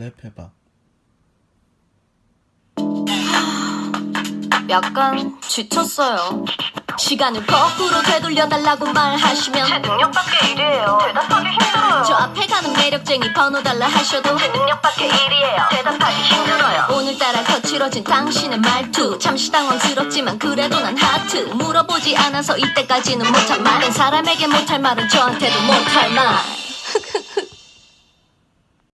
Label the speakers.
Speaker 1: 랩해봐.
Speaker 2: 약간 지쳤어요. 시간을 거꾸로 되돌려달라고 말하시면
Speaker 3: 제 능력밖에 일이에요. 대답하기 힘들어요.
Speaker 2: 저 앞에 가는 매력쟁이 번호 달라 하셔도
Speaker 3: 제 능력밖에 일이에요. 대답하기 힘들어요.
Speaker 2: 오늘따라 거칠어진 당신의 말투 잠시 당황스럽지만 그래도 난 하트 물어보지 않아서 이때까지는 못한 말은 사람에게 못할 말은 저한테도 못할 말